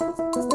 Música